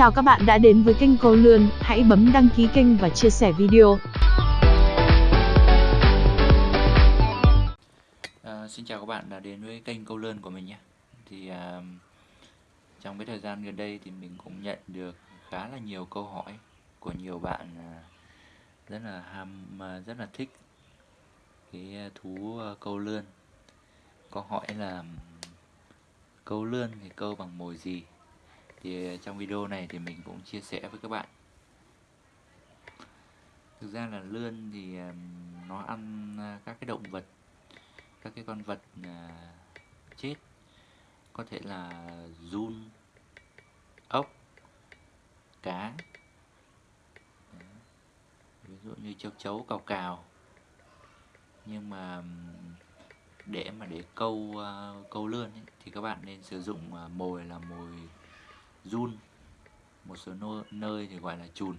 chào các bạn đã đến với kênh Câu Lươn, hãy bấm đăng ký kênh và chia sẻ video. À, xin chào các bạn đã đến với kênh Câu Lươn của mình nhé. Thì à, trong cái thời gian gần đây thì mình cũng nhận được khá là nhiều câu hỏi của nhiều bạn à, rất là ham à, rất là thích cái à, thú à, câu lươn. Câu hỏi là câu lươn thì câu bằng mồi gì? Thì trong video này thì mình cũng chia sẻ với các bạn. Thực ra là lươn thì à, nó ăn à, các cái động vật các cái con vật à, chết. Có thể là run ốc cá. Ví dụ như châu chấu cào cào. Nhưng mà để mà để câu câu lươn ấy, thì các bạn nên sử dụng mồi là mồi run. Một số nơi thì gọi là chùn.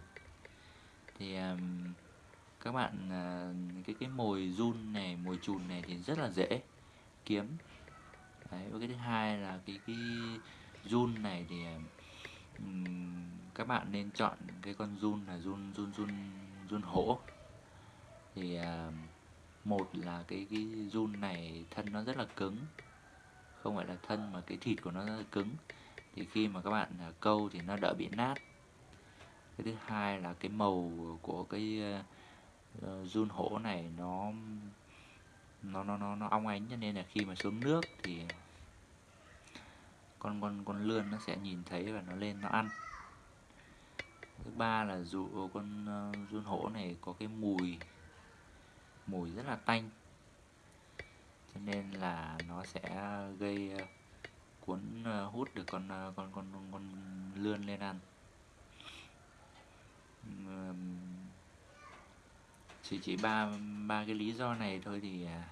Thì um, các bạn uh, cái cái mồi run này mồi chùn này thì rất là dễ kiếm. Đấy, và cái thứ hai là cái cái run này thì um, các bạn nên chọn cái con run là run run run run hổ. Thì uh, một là cái cái run này thân nó rất là cứng. Không phải là thân mà cái thịt của nó rất là cứng thì khi mà các bạn à, câu thì nó đỡ bị nát. Cái thứ hai là cái màu của cái uh, hổ này nó nó nó nó nó ong ánh cho nên là khi mà xuống nước thì con con con lươn nó sẽ nhìn thấy và nó lên nó ăn. Thứ ba là dù ờ, con uh, hổ này có cái mùi mùi rất là tanh. Cho nên là nó sẽ gây uh, cuốn ờ, hút được ờ, con con con con, lươn lên ăn. Chỉ chỉ ba ba cái lý do này thôi thì à,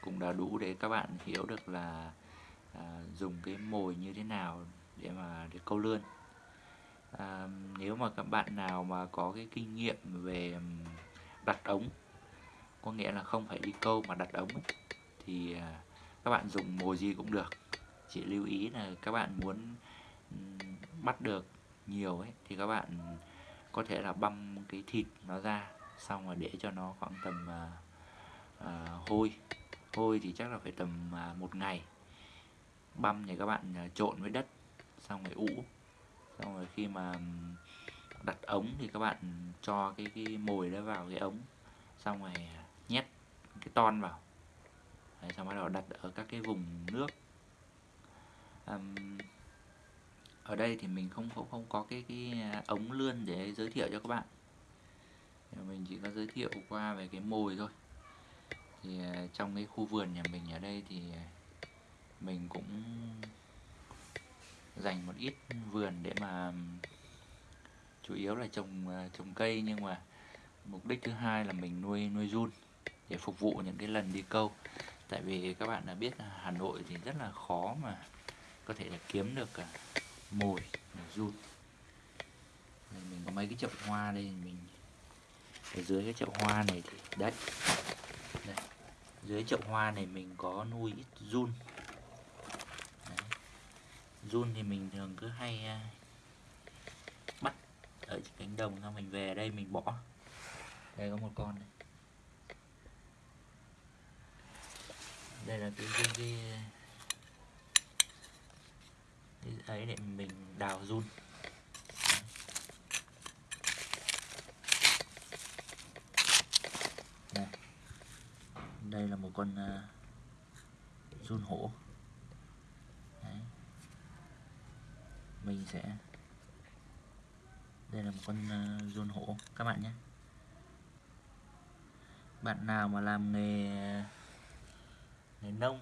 cũng đã đủ để các bạn hiểu được là à, dùng cái mồi như thế nào để mà để câu lươn. À, nếu mà các bạn nào mà có cái kinh nghiệm về đặt ống có nghĩa là không phải đi câu mà đặt ống ấy, thì à, các bạn dùng mồi gì cũng được chỉ lưu ý là các bạn muốn ừ, bắt được nhiều ấy thì các bạn có thể là băm cái thịt nó ra xong rồi để cho nó khoảng tầm uh, uh, hôi. Hôi thì chắc là phải tầm uh, một ngày. Băm thì các bạn uh, trộn với đất xong rồi ủ. Xong rồi khi mà ừ, đặt ống thì các bạn cho cái cái mồi đó vào cái ống xong rồi nhét cái ton vào. Đấy, xong bắt đầu đặt ở các cái vùng nước um, ở đây thì mình không không không có cái cái à, ống lươn để giới thiệu cho các bạn. Mình chỉ có giới thiệu qua về cái mồi thôi. Thì à, trong cái khu vườn nhà mình ở đây thì à, mình cũng dành một ít vườn để mà chủ yếu là trồng trồng cây nhưng mà mục đích thứ hai là mình nuôi nuôi run để phục vụ những cái lần đi câu. Tại vì các bạn đã biết là Hà Nội thì rất là khó mà có thể là kiếm được à, cả mồi run. Mình có mấy cái chậu hoa đây mình ở dưới cái chậu hoa này thì đấy đây. dưới chậu hoa này mình có nuôi ít run. Run thì mình thường cứ hay à, bắt ở cánh đồng xong mình về đây mình bỏ. Đây có một con này. Đây là cái cái, cái ấy để mình đào run. Đây. Đây là một con uh, run hổ. Đấy. mình sẽ đây là một con uh, run hổ. Các bạn nhé. Bạn nào mà làm nghề à, nghề nông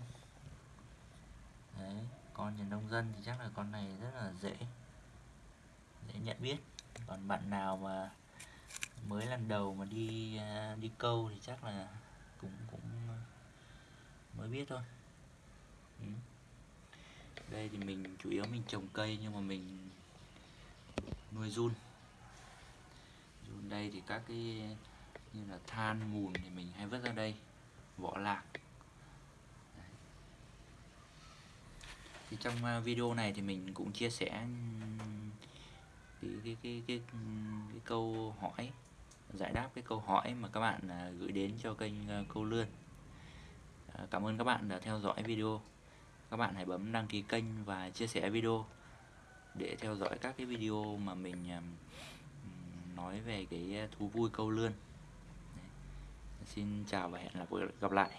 con nhà nông dân thì chắc là con này rất là dễ dễ nhận biết. Còn bạn nào mà mới lần đầu mà đi à, đi câu thì chắc là cũng cũng mới biết thôi. Ừ. đây thì mình, chủ yếu mình trồng cây nhưng mà mình nuôi run. Run đây thì các cái như là than mùn thì mình hay vứt ra đây, vỏ lạc. Thì trong ờ, video này thì mình cũng chia sẻ cái cái cái, cái câu hỏi giải đáp cái câu hỏi mà các bạn ờ, gửi đến cho kênh ờ, câu lươn. Cảm ơn các bạn đã theo dõi video. Các bạn hãy bấm đăng ký kênh và chia sẻ video để theo dõi các cái video mà mình nói về cái thú vui câu lươn. Xin chào và hẹn gặp lại.